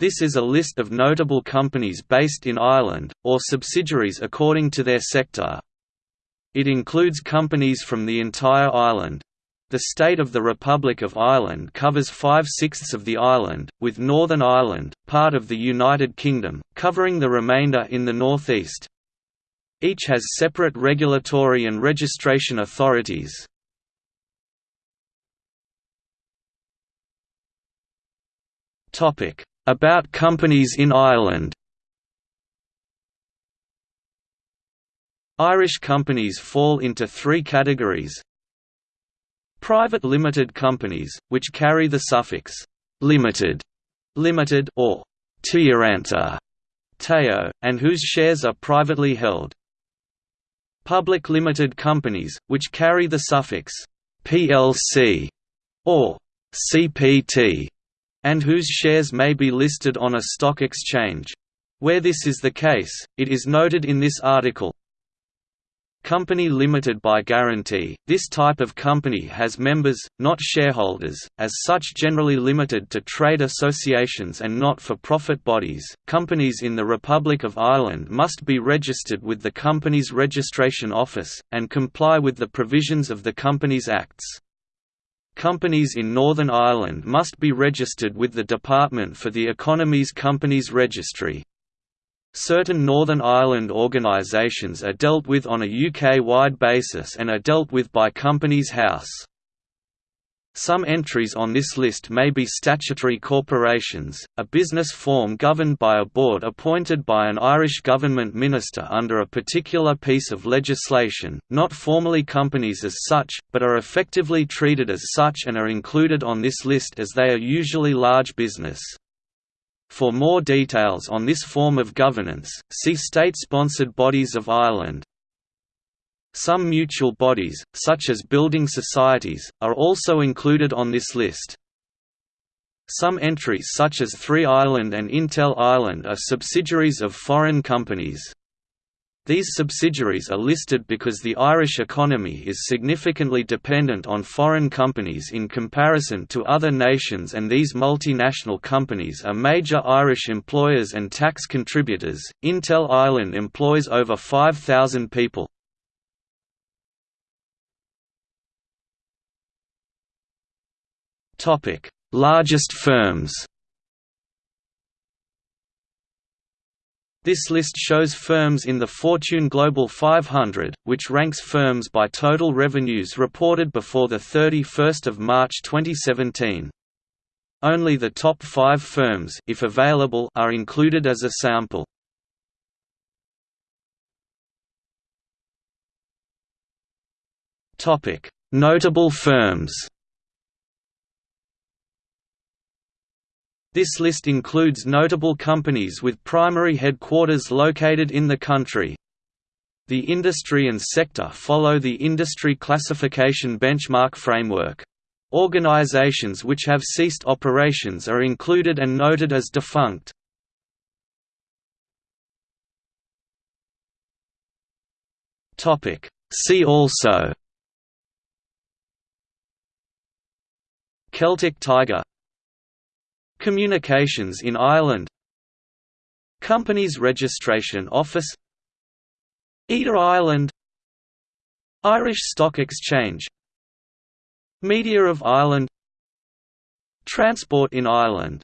This is a list of notable companies based in Ireland, or subsidiaries according to their sector. It includes companies from the entire island. The state of the Republic of Ireland covers five-sixths of the island, with Northern Ireland, part of the United Kingdom, covering the remainder in the northeast. Each has separate regulatory and registration authorities. About companies in Ireland. Irish companies fall into three categories. Private limited companies, which carry the suffix «limited» limited or «Teoranta» Teo, and whose shares are privately held. Public limited companies, which carry the suffix plc or cpt, and whose shares may be listed on a stock exchange. Where this is the case, it is noted in this article. Company limited by guarantee – This type of company has members, not shareholders, as such generally limited to trade associations and not-for-profit bodies. Companies in the Republic of Ireland must be registered with the Companies Registration Office, and comply with the provisions of the Companies Acts. Companies in Northern Ireland must be registered with the Department for the Economy's Companies Registry. Certain Northern Ireland organisations are dealt with on a UK-wide basis and are dealt with by Companies House. Some entries on this list may be statutory corporations, a business form governed by a board appointed by an Irish government minister under a particular piece of legislation, not formally companies as such, but are effectively treated as such and are included on this list as they are usually large business. For more details on this form of governance, see State-sponsored bodies of Ireland. Some mutual bodies, such as building societies, are also included on this list. Some entries such as Three Ireland and Intel Ireland are subsidiaries of foreign companies. These subsidiaries are listed because the Irish economy is significantly dependent on foreign companies in comparison to other nations and these multinational companies are major Irish employers and tax contributors. Intel Ireland employs over 5,000 people. Topic: Largest firms. This list shows firms in the Fortune Global 500, which ranks firms by total revenues reported before 31 March 2017. Only the top five firms if available, are included as a sample. Topic: Notable firms This list includes notable companies with primary headquarters located in the country. The industry and sector follow the industry classification benchmark framework. Organizations which have ceased operations are included and noted as defunct. See also Celtic Tiger Communications in Ireland. Companies Registration Office. IDA Ireland. Irish Stock Exchange. Media of Ireland. Transport in Ireland